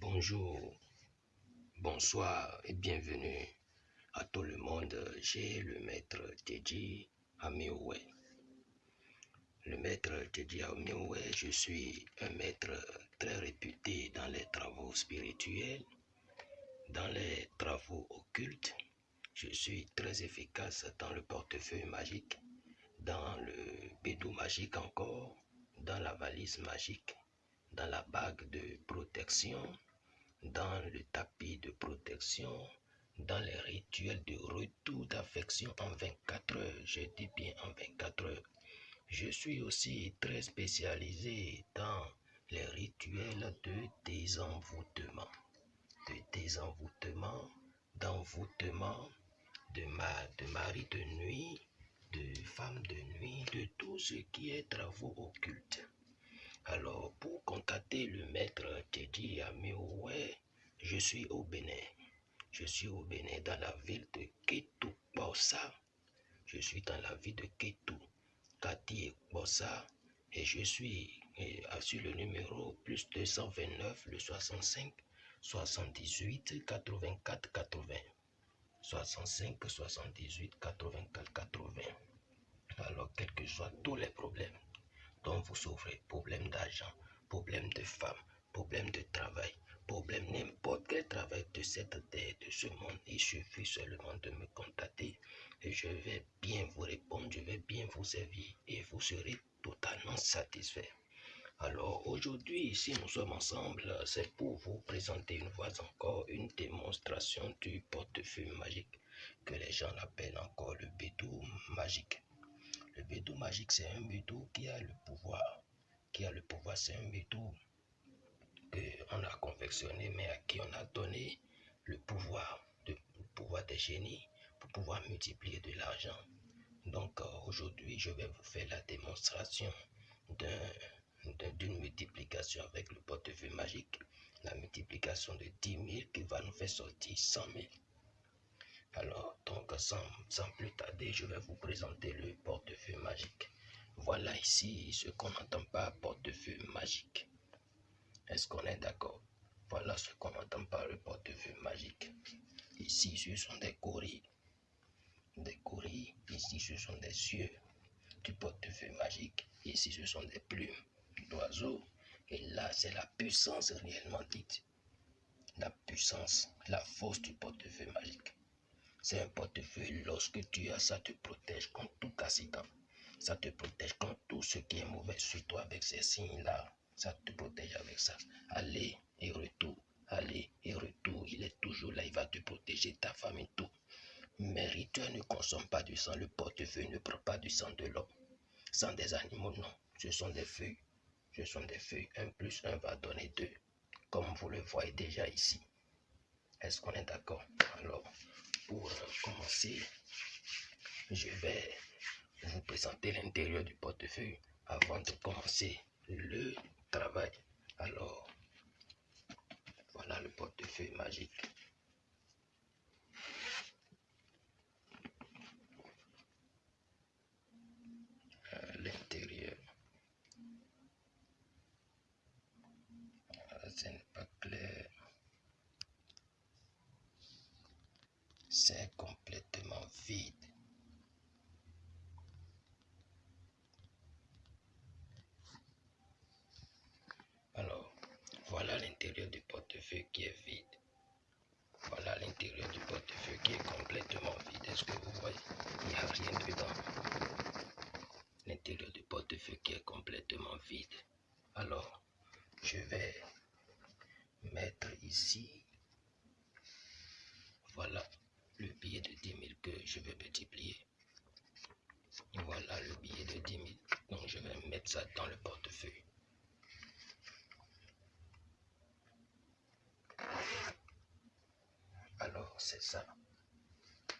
Bonjour, bonsoir et bienvenue à tout le monde. J'ai le maître Teddy Amioué. Le maître Teddy Amioué, je suis un maître très réputé dans les travaux spirituels, dans les travaux occultes. Je suis très efficace dans le portefeuille magique, dans le bédou magique encore, dans la valise magique, dans la bague de protection, dans le tapis de protection, dans les rituels de retour d'affection en 24 heures. Je dis bien en 24 heures. Je suis aussi très spécialisé dans les rituels de désenvoûtement, de désenvoûtement, d'envoûtement, de, de mari de nuit, de femme de nuit, de tout ce qui est travaux occultes. Alors, pour contacter le maître Teddy Amioué, je suis au Bénin. Je suis au Bénin dans la ville de Ketou Bossa. Je suis dans la ville de Ketou, Kati Bossa. Et je suis sur le numéro plus 229, le 65, 78, 84, 80. 65, 78, 84, 80. Alors, quels que soient tous les problèmes, dont vous souffrez, problème d'argent, problème de femme, problème de travail, problème n'importe quel travail de cette terre, de ce monde, il suffit seulement de me contacter et je vais bien vous répondre, je vais bien vous servir et vous serez totalement satisfait. Alors aujourd'hui, si nous sommes ensemble, c'est pour vous présenter une fois encore une démonstration du portefeuille magique que les gens l'appellent encore le bédou magique. Le bédou magique, c'est un bédou qui a le pouvoir. Qui a le pouvoir, c'est un bédou qu'on a confectionné, mais à qui on a donné le pouvoir, le pouvoir des génies pour pouvoir multiplier de l'argent. Donc aujourd'hui, je vais vous faire la démonstration d'une multiplication avec le portefeuille magique. La multiplication de 10 000 qui va nous faire sortir 100 000. Alors, donc, sans, plus tarder, je vais vous présenter le portefeuille magique. Voilà ici ce qu'on n'entend pas portefeuille magique. Est-ce qu'on est, d'accord? Voilà ce qu'on n'entend pas le portefeuille magique. Ici, ce sont des courriers. Des courriers. Ici, ce sont des cieux du portefeuille magique. Ici, ce sont des plumes d'oiseaux. Et là, c'est la puissance réellement dite. La puissance, la force du portefeuille magique. C'est un portefeuille. Lorsque tu as ça, te protège contre tout accident. Ça te protège contre tout ce qui est mauvais sur toi avec ces signes-là. Ça te protège avec ça. Allez et retour. Allez et retour. Il est toujours là. Il va te protéger, ta famille, tout. Mais rituel ne consomme pas du sang. Le portefeuille ne prend pas du sang de l'homme. Sang des animaux, non. Ce sont des feuilles. Ce sont des feuilles. Un plus un va donner deux. Comme vous le voyez déjà ici. Est-ce qu'on est, d'accord? Alors, pour commencer, je vais vous présenter l'intérieur du portefeuille avant de commencer le travail. Alors, voilà le portefeuille magique. L'intérieur. Ce n'est pas clair. C'est complètement vide. Alors, voilà l'intérieur du portefeuille qui est vide. Voilà l'intérieur du portefeuille qui est complètement vide. Est-ce que vous voyez? Il n'y a rien dedans. L'intérieur du portefeuille qui est complètement vide. Alors, je vais mettre ici. Voilà le billet de 10 000 que je vais multiplier. Voilà le billet de 10 000. Donc, je vais mettre ça dans le portefeuille. Alors, c'est ça.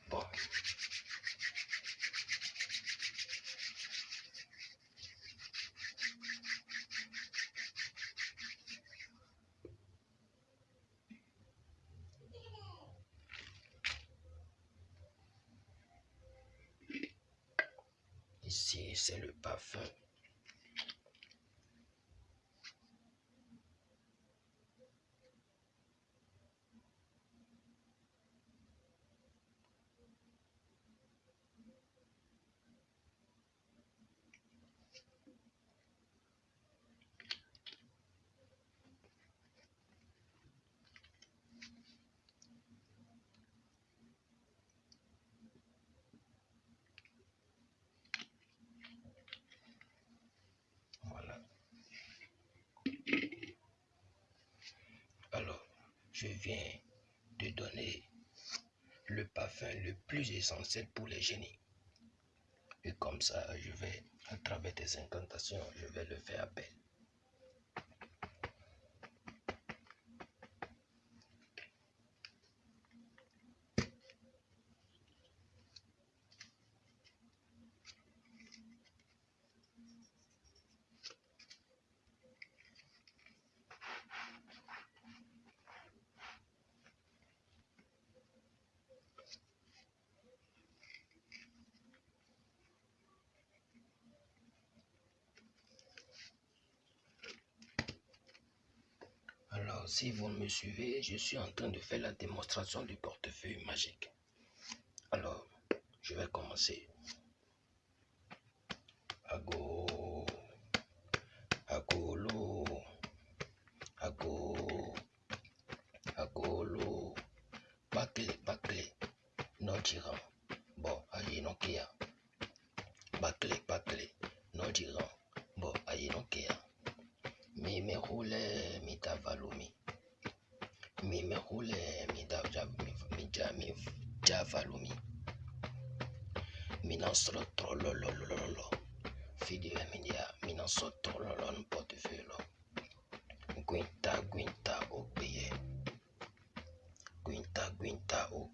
Bon. Ici, c'est le parfum. Viens de donner le parfum le plus essentiel pour les génies. Et comme ça, je vais, à travers tes incantations, je vais le faire appel. Alors, si vous me suivez, je suis en train de faire la démonstration du portefeuille magique. Alors, je vais commencer. Ago, agolo, ago, agolo, bakle, bakle, non tirant. Bon, aïe, non kia. Bakle, bakle, non tirant. Bon, aïe, non kia. Mimekule mitavalumi Mimekule mijavalumi Mina sɔrɔ trɔlɔlɔlɔlɔ Fidia media mina sɔrɔ trɔlɔlɔn pɔtifilɔ Gwinta gwinta o gbeye Gwinta gwinta o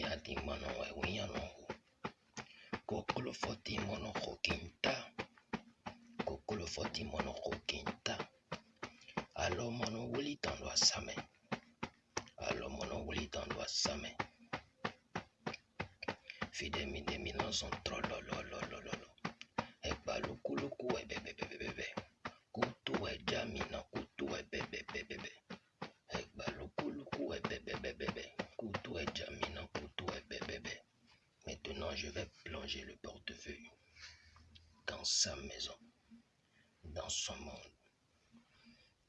ya timmano wiñanongo kokolofo timonoko kinta. Kokolofo timonoko kinta. Alomono wuli tan lo asame alomono wuli tan lo asame fidemi demi non son trolololo je vais plonger le portefeuille dans sa maison, dans son monde.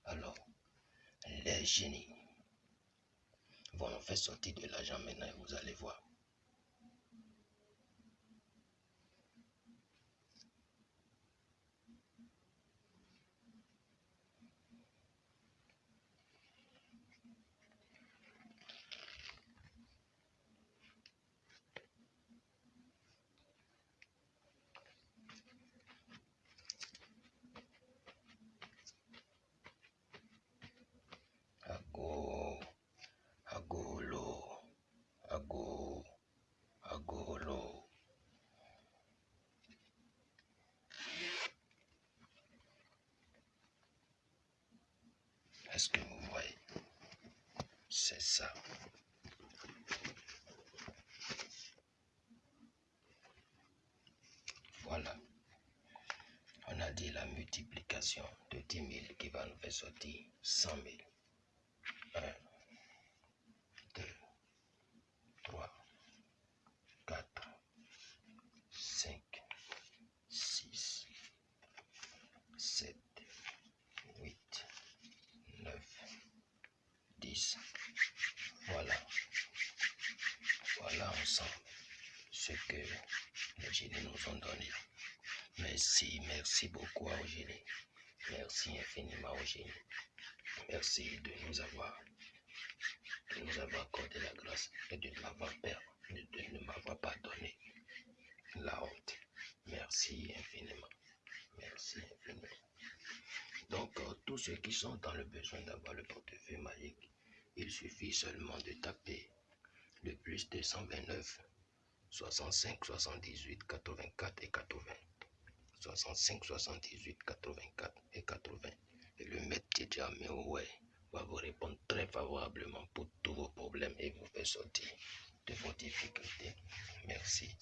Alors, les génies vont nous faire sortir de l'argent maintenant et vous allez voir. Ago, agolo, ago, agolo. Est-ce que vous voyez C'est ça. Voilà. On a dit la multiplication de 10 000 qui va nous faire sortir 100 000. 1, 2, 3, 4, 5, 6, 7, 8, 9, 10. Voilà. Voilà ensemble ce que les génies nous ont donné. Merci, merci beaucoup aux génies. Merci infiniment aux génies. Merci de nous avoir, de nous avoir accordé la grâce et de m'avoir de, de ne m'avoir pas donné la honte. Merci infiniment. Merci infiniment. Donc, euh, tous ceux qui sont dans le besoin d'avoir le portefeuille magique, il suffit seulement de taper le plus 229 65 78 84 et 80. 65 78 84 et 80. Et le maître Tidja ouais, va vous répondre très favorablement pour tous vos problèmes et vous faire sortir de vos difficultés. Merci.